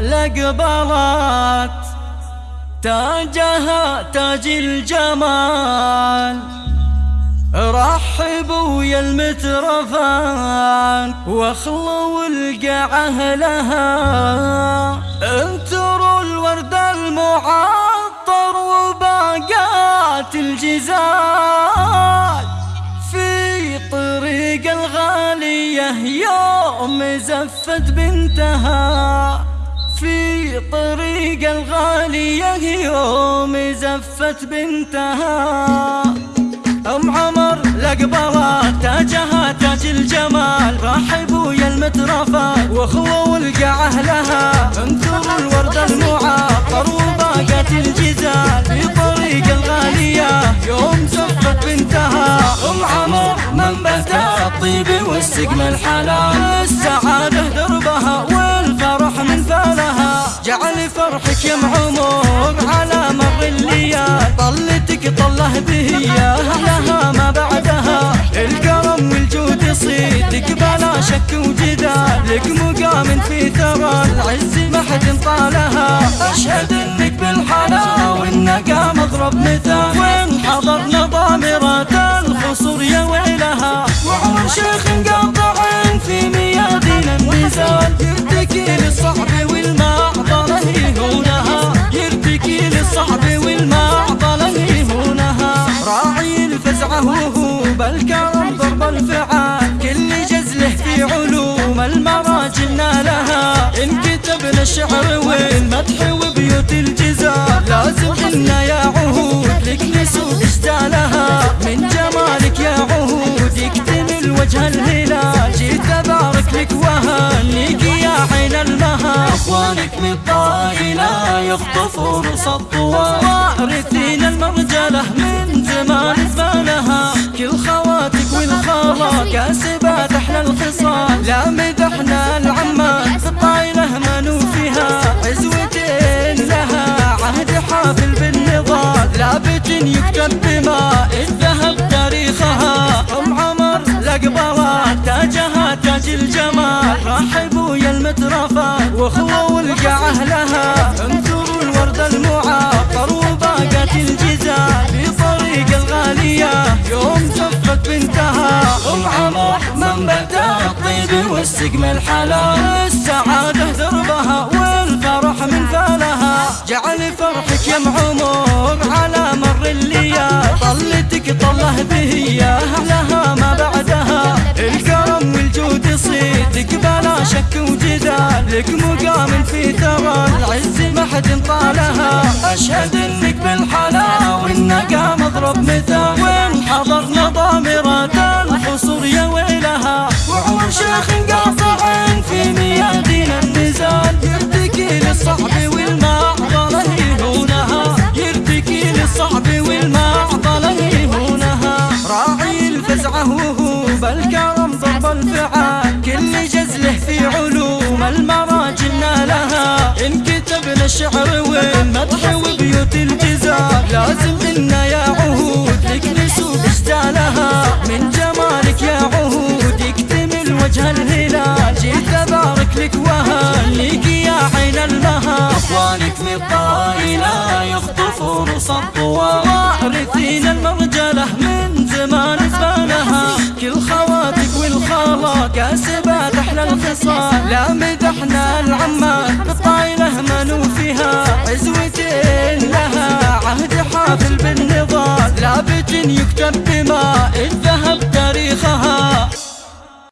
لقبلت تاجها تاج الجمال. رحبوا يا المترفان واخلوا القعه لها انتروا الورد المعطر وباقات الجزال. في طريق الغالية يوم زفت بنتها. طريق الغالية يوم زفت بنتها. أم عمر لقبرات تاجها تاج الجمال. رحبوا يا المترفات واخوة القعه لها انثروا الورد المعطر وباقت الجزال. في طريق الغالية يوم زفت بنتها. أم عمر منبت الطيب والسقم الحلال. جعل فرحك يا معمر على مر الليال طلتك طله بهية لها ما بعدها الكرم والجود صيدك بلا شك وجدال لك مقام في ثرى العز ما حد طالها. أشهد إنك بالحلا والنقا مضرب مثال. وين حضرنا ضامرات الخصور يا ويلها. وعون شيخ بالكرم ضرب الفعال كل جزله في علوم المراجل نالها. إن كتبنا الشعر والمدح وبيوت أخوانك من الطائلة يخطفوا رص الطوال وارثين المرجلة من زمان زمانها كل خواتك والخالة كأسبات أحلى الخصال. لا مدحنا العمان الطايلة منو فيها. عزوتين لها عهد حافل بالنضال. لابد يكتب بماء الذهب تاريخها. أم عمر لقبرات تاجها تاج الجمال. رحبوا الطيب والسقم الحلال السعادة دربها والفرح من فالها. جعل فرحك يا معمر على مر الليال طلتك طله بهية لها ما بعدها. الكرم والجود صيتك بلا شك وجدال لك مقام في ثرى العز ما حد طالها. أشهد إنك بالحلا والنقا مضرب مثال وين حضرنا ضامرات شيخ قاطع في ميادين النزال يرتكي للصعب يهونها يرتكي للصعب يهونها راعي الفزعه وهو بالكرم ضرب الفعال كل جزله في علوم المراجل نالها ان كتبنا الشعر والمدح وبيوت الجزال لازم إنا يا عهود لك نسوب اشتالها. من جمالك يا عهود الطائلة يخطفوا رص الطوال وارثين المرجلة من زمان زمانها كل خواتك والخالة كاسبات أحلى الخصال. لا مدحنا العمان الطايلة منو فيها عزوتين لها عهد حافل بالنضال. لابد يكتب بماء